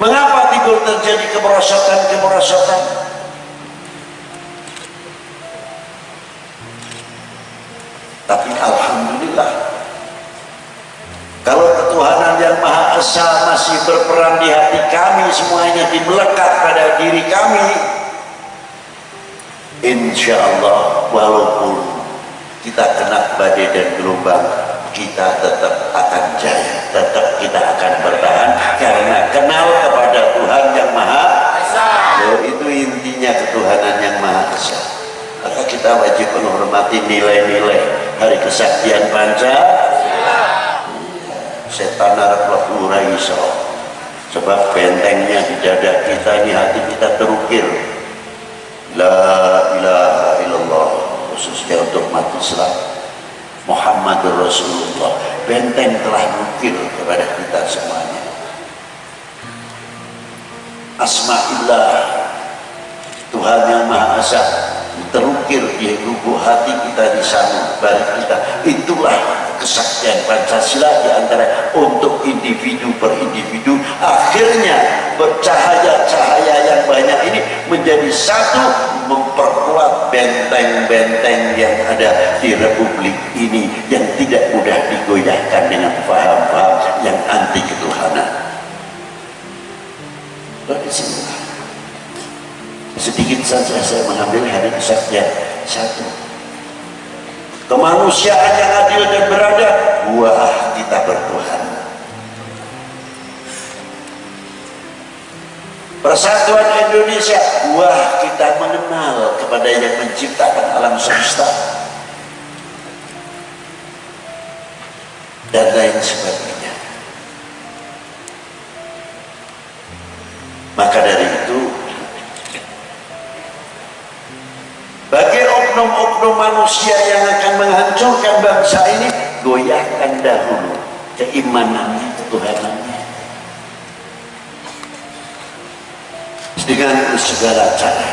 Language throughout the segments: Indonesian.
mengapa timbul terjadi kemerosotan-kemerosotan tapi Alhamdulillah kalau ketuhanan yang Maha Esa masih berperan di hati kami semuanya dimelekat pada diri kami insya Allah walaupun kita kena badai dan gelombang kita tetap akan jaya tetap kita akan bertahan karena kenal kepada Tuhan yang Maha Esa. Itu intinya ketuhanan yang Maha Esa. Maka kita wajib menghormati nilai-nilai hari kesaktian panca setan narap iso. Sebab bentengnya di dada kita ini hati kita terukir. La ilaha illallah khususnya untuk mati Islam Muhammad Rasulullah. Benteng telah mukir kepada kita semuanya. Asma'illah. Tuhan yang Maha Esa terukir di lubuk hati kita di sana balik kita. Itulah kesaktian Pancasila di antara untuk individu per individu. Akhirnya bercahaya-cahaya yang banyak ini menjadi satu memperkuat benteng-benteng yang ada di Republik ini yang tidak mudah digoyahkan dengan paham-paham yang anti ketuhanan. Dari sini sedikit saja saya mengambil hari kesaktian satu. Kemanusiaan yang adil dan beradab buah kita bertuhan persatuan Indonesia buah kita mengenal kepada yang menciptakan alam semesta dan lain sebagainya. Maka dari itu bagi oknum-oknum manusia yang akan menghancurkan bangsa ini goyahkan dahulu keimanannya ketuhanannya dengan segala cara.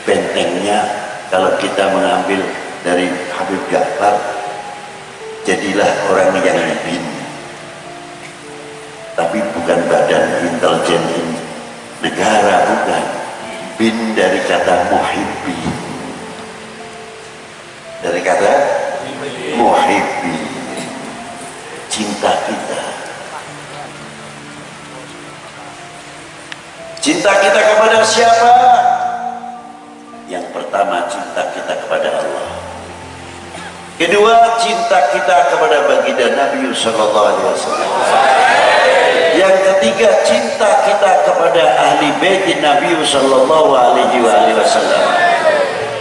Bentengnya kalau kita mengambil dari Habib Ja'far jadilah orang yang bin tapi bukan badan intelijen negara bukan. Bin dari kata muhibbi cinta kita kepada siapa? Yang pertama cinta kita kepada Allah. Kedua cinta kita kepada baginda Nabi Sallallahu Alaihi Wasallam. Yang ketiga cinta kita kepada ahli bait Nabi sallallahu alaihi wasallam.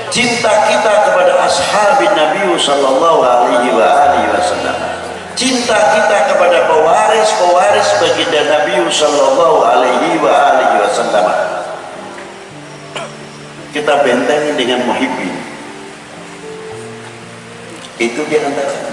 Cinta kita kepada ashab Nabi sallallahu alaihi wasallam cinta kita kepada pewaris-pewaris baginda Nabi sallallahu alaihi wasallam. Kita bentengi dengan muhibbin. Itu di antara.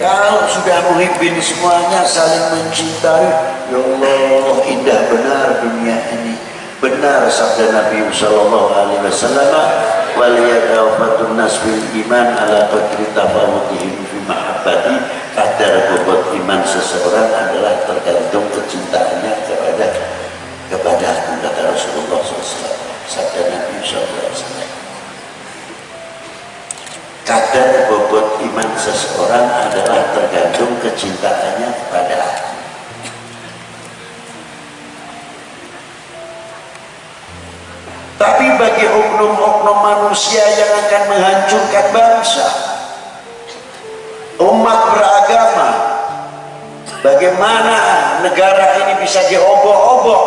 Kalau sudah muhibbin semuanya saling mencintai ya Allah indah benar dunia ini. Benar sabda Nabi sallallahu alaihi wasallam waliyadawafatun nas bil iman ala qadri tafawutihim fi mahabbati. Kadar bobot iman seseorang adalah tergantung kecintaannya kepada kepada kata Rasulullah SAW sabda Nabi wasallam. Kadar bobot iman seseorang adalah tergantung kecintaannya bagi oknum-oknum manusia yang akan menghancurkan bangsa. Umat beragama bagaimana negara ini bisa diobok-obok?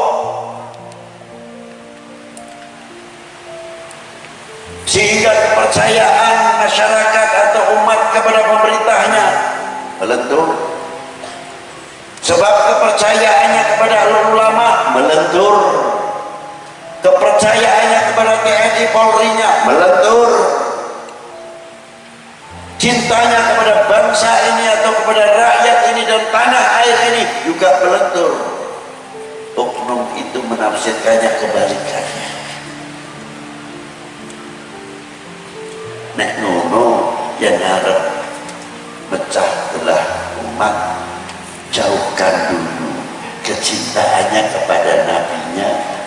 Sehingga kepercayaan masyarakat atau umat kepada pemerintahnya melentur. Sebab kepercayaannya kepada ulama melentur kepercayaannya kepada TNI Polri-nya melentur cintanya kepada bangsa ini atau kepada rakyat ini dan tanah air ini juga melentur oknum itu menafsirkannya kebalikannya. Nek nono yang harap pecah belah umat jauhkan dulu kecintaannya kepada Nabi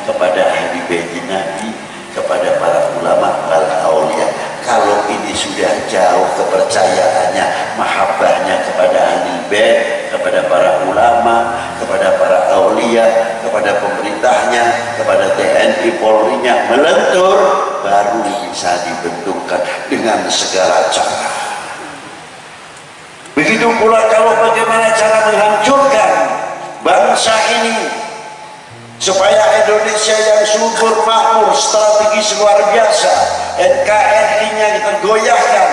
kepada habibainya Nabi, kepada para ulama, para awliya Kalau ini sudah jauh kepercayaannya, mahabbahnya kepada ahli bait, kepada para ulama, kepada para aulia, kepada pemerintahnya, kepada TNI Polri-nya melentur, baru bisa dibentukkan dengan segala cara. Begitu pula kalau bagaimana supaya Indonesia yang subur makmur strategis luar biasa. NKRI nya tergoyahkan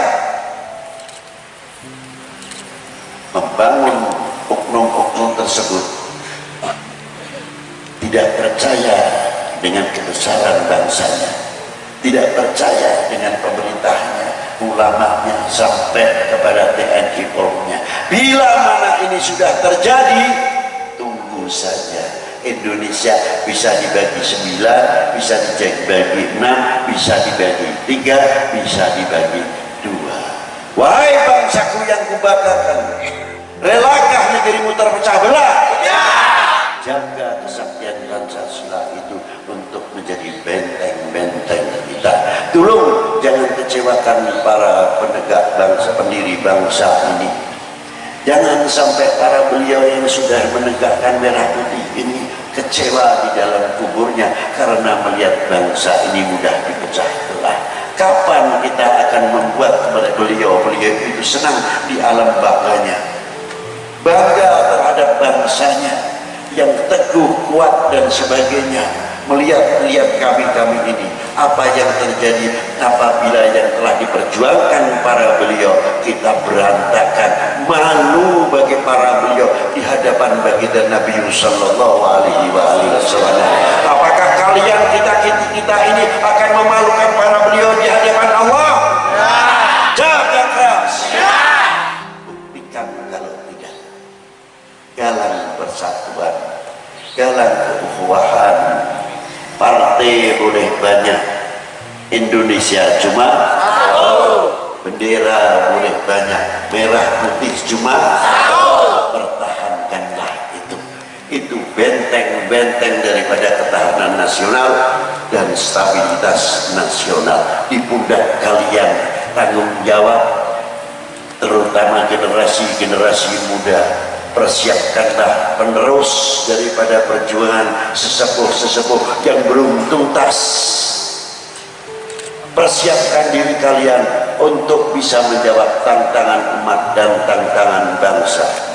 membangun oknum-oknum tersebut. Tidak percaya dengan kebesaran bangsanya. Tidak percaya dengan pemerintahnya. Ulamanya sampai kepada TNI Polri bila mana ini sudah terjadi tunggu saja Indonesia bisa dibagi sembilan, bisa dibagi enam, bisa dibagi tiga, bisa dibagi dua. Wahai bangsaku yang kubanggakan, relakah negerimu terpecah belah? Ya. Jaga kesaktian Pancasila itu untuk menjadi benteng-benteng kita. Tolong jangan kecewakan para penegak bangsa, pendiri bangsa ini. Jangan sampai para beliau yang sudah menegakkan merah putih ini kecewa di dalam kuburnya karena melihat bangsa ini mudah dipecah belah. Kapan kita akan membuat beliau-beliau itu senang di alam bangganya? Bangga terhadap bangsanya yang teguh, kuat dan sebagainya. Melihat-lihat kami-kami ini apa yang terjadi apabila yang telah diperjuangkan para beliau kita berantakan malu bagi para beliau di hadapan baginda Nabi sallallahu alaihi wasallam apakah kalian kita kita ini akan memalukan para beliau di hadapan Allah. Jaga keras. Buktikan kalau tidak. Galang persatuan galang keukhuwahan partai boleh banyak. Indonesia cuma bendera boleh banyak. Merah putih cuma pertahankanlah itu. Itu benteng-benteng daripada ketahanan nasional dan stabilitas nasional. Di pundak kalian tanggung jawab terutama generasi-generasi muda. Persiapkanlah penerus daripada perjuangan sesepuh-sesepuh yang belum tuntas. Persiapkan diri kalian untuk bisa menjawab tantangan umat dan tantangan bangsa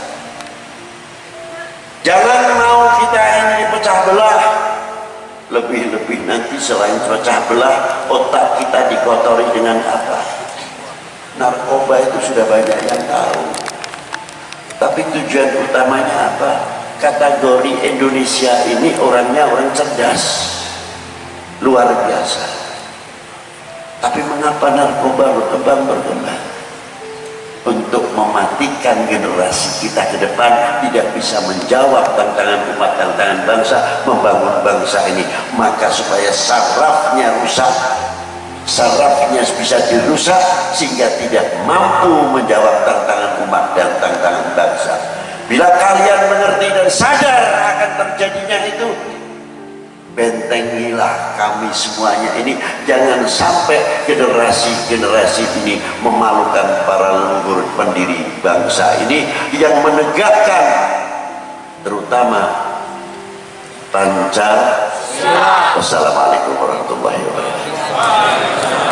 lebih-lebih nanti selain pecah belah otak kita dikotori dengan apa narkoba itu sudah banyak yang tahu tapi tujuan utamanya apa? Kategori Indonesia ini orangnya orang cerdas. Luar biasa. Tapi mengapa narkoba berkembang-berkembang? Untuk mematikan generasi kita ke depan tidak bisa menjawab tantangan umat, tantangan bangsa, membangun bangsa ini. Maka supaya sarafnya rusak, sarafnya bisa dirusak sehingga tidak mampu menjawab tantangan umat dan tantangan bangsa bila kalian mengerti dan sadar bentengilah kami semuanya ini jangan sampai generasi-generasi ini memalukan para leluhur pendiri bangsa ini yang menegakkan terutama Pancasila. Wassalamualaikum warahmatullahi wabarakatuh.